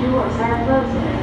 Doors are closing.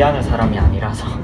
소비하는 사람이 아니라서.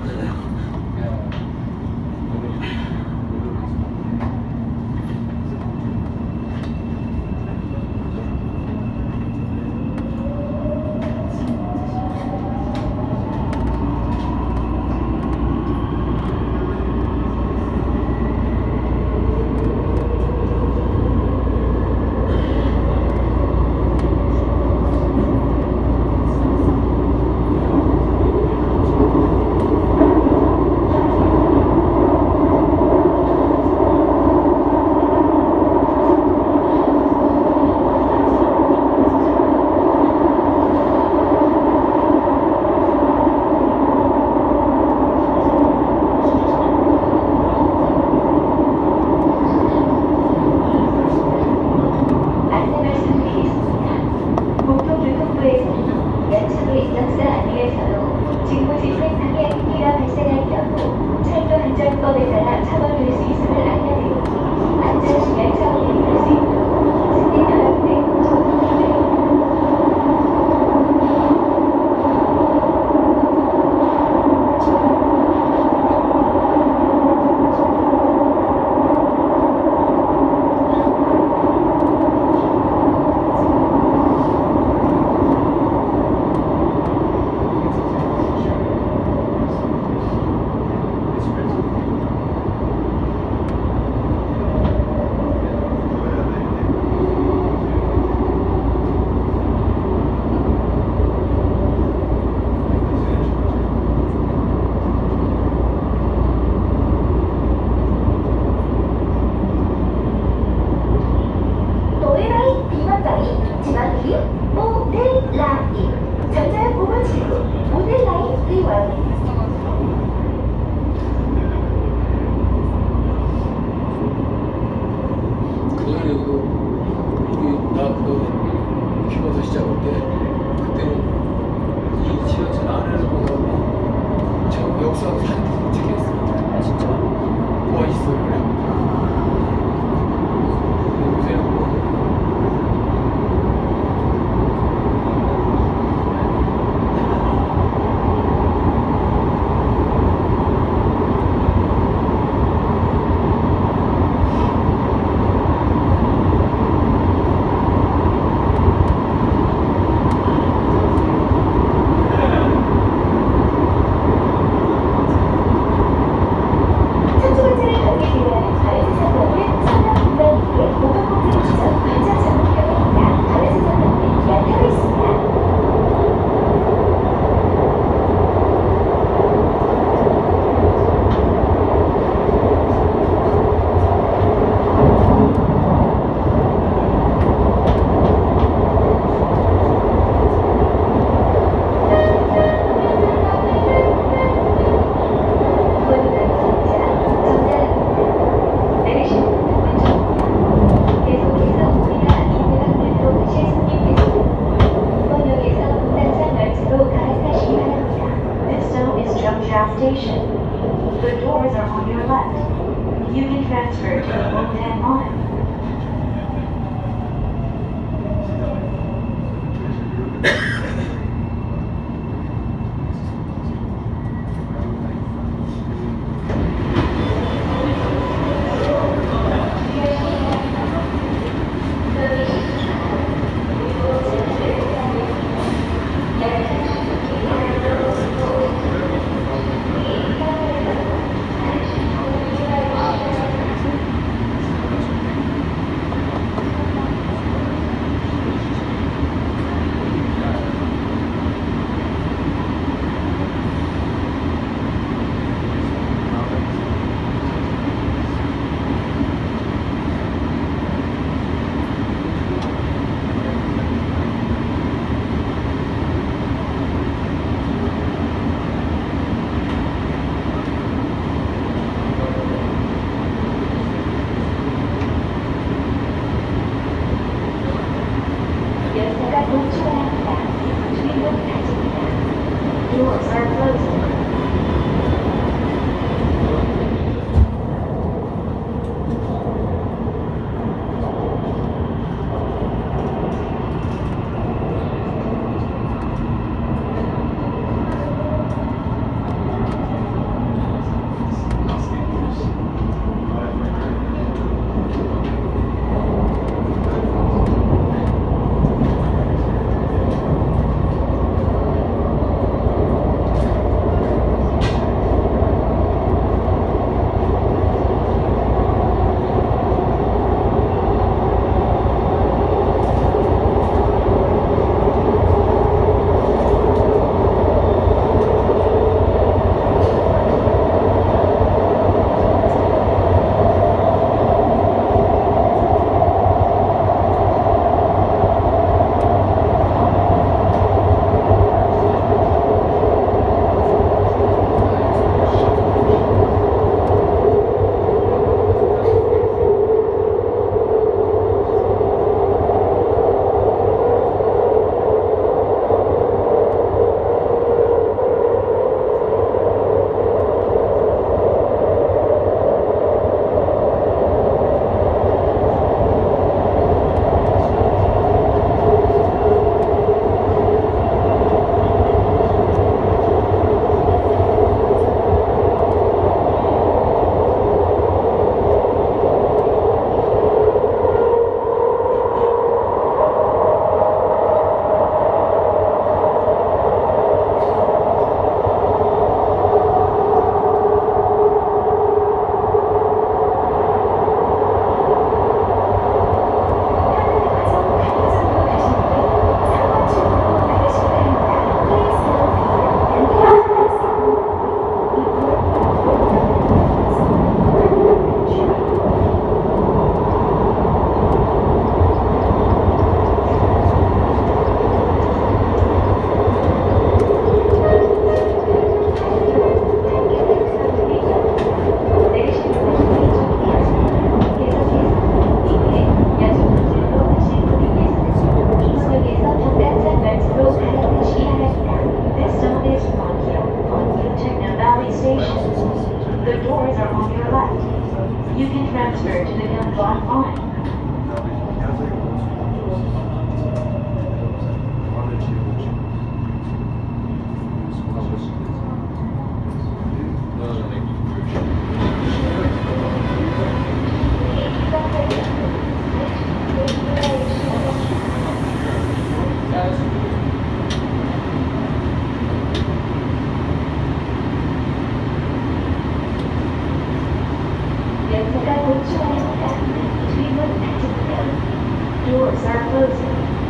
출발합니다. 주임은 닫힙니다. Doors are closing.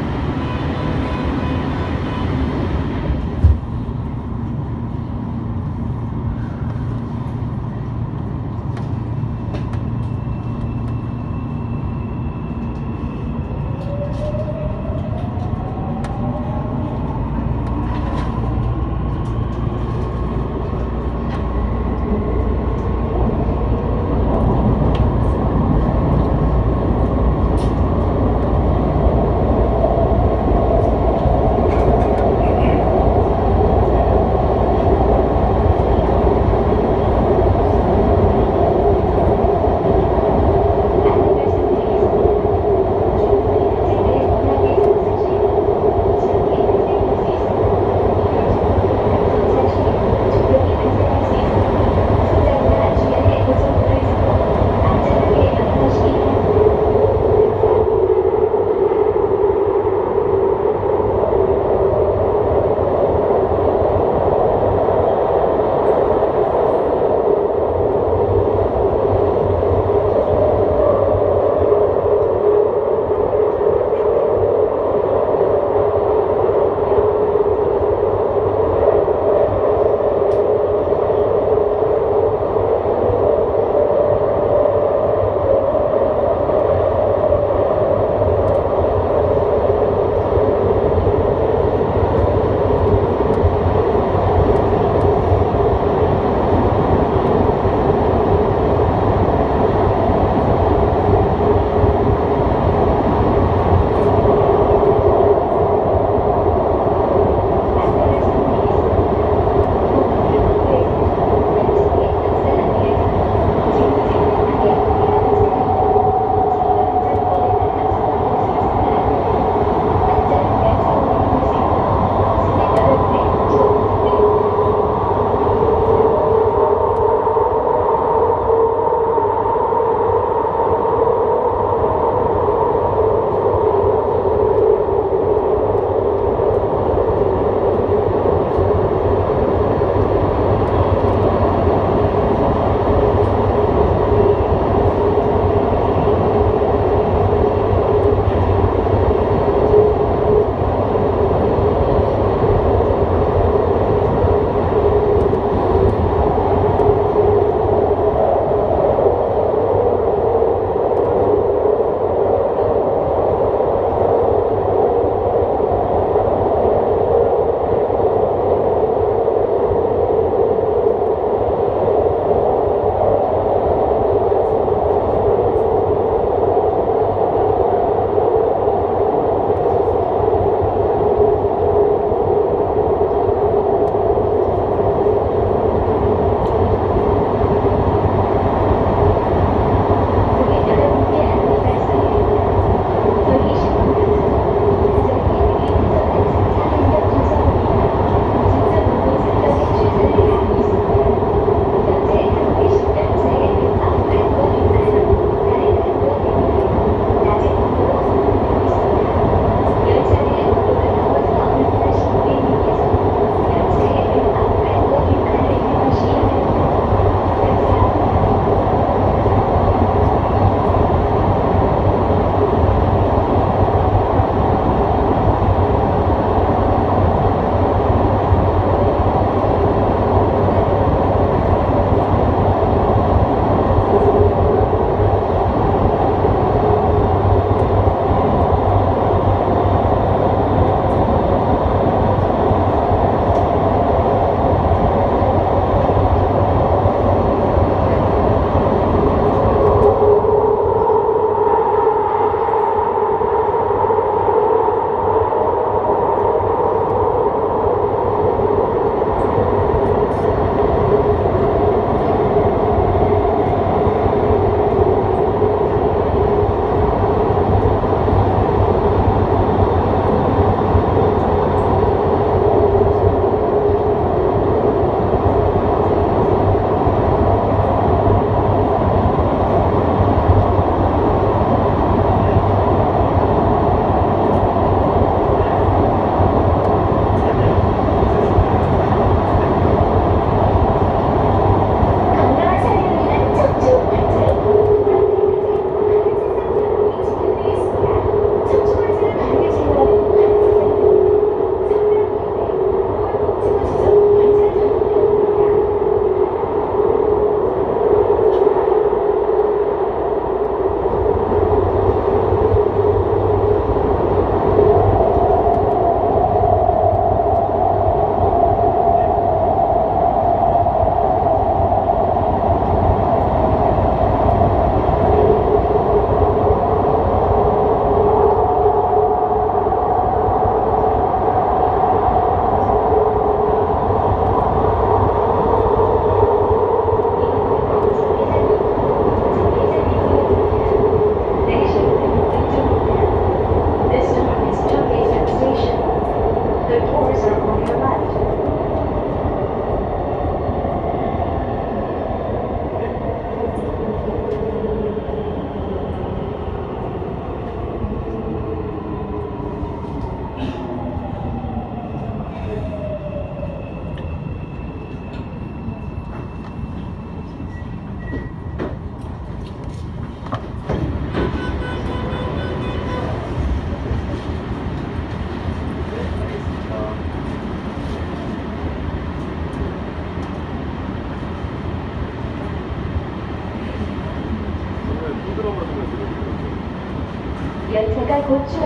고추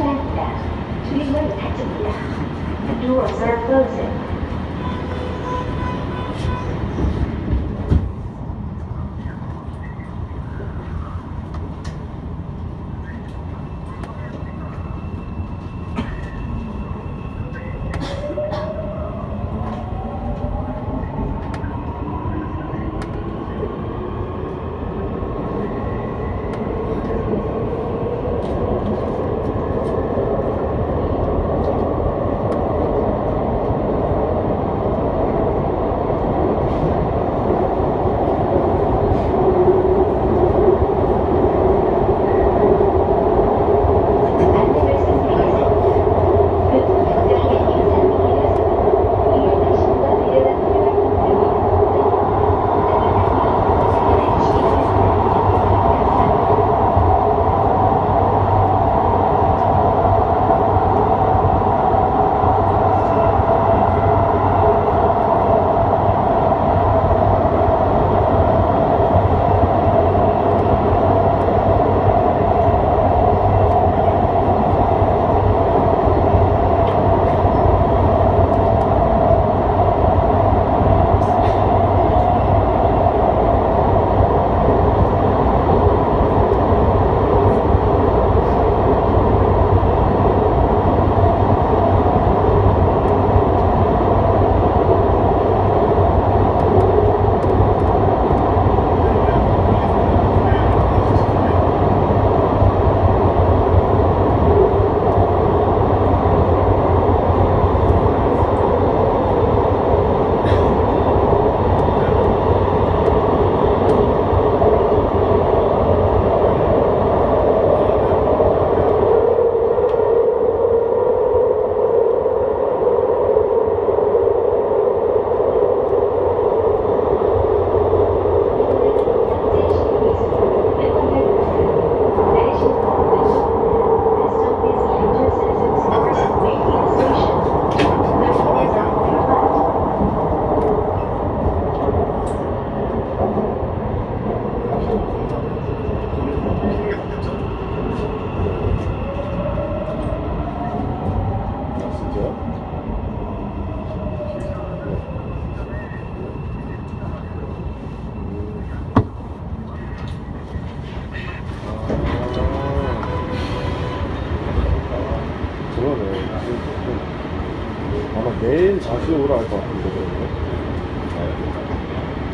내일 다시 오라 할 것 같은데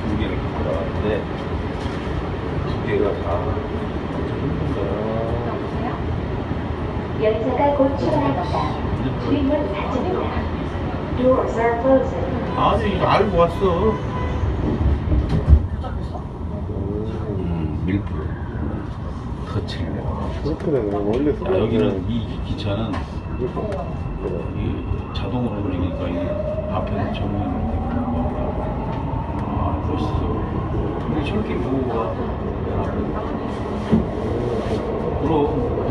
두 개를 받았는데 두 개가 다 열차가 곧 출발합니다. 주인은 닫힙니다. Doors are closing. 아니 알고 왔어. 밀풀 터치를 그렇게 되네. 원래 야, 아, 여기는 네. 이 기차는 네. 이 자동으로 돌리니까 이 앞에서 정면으로 되고 아 멋있어. 근데 철길 보호가 그럼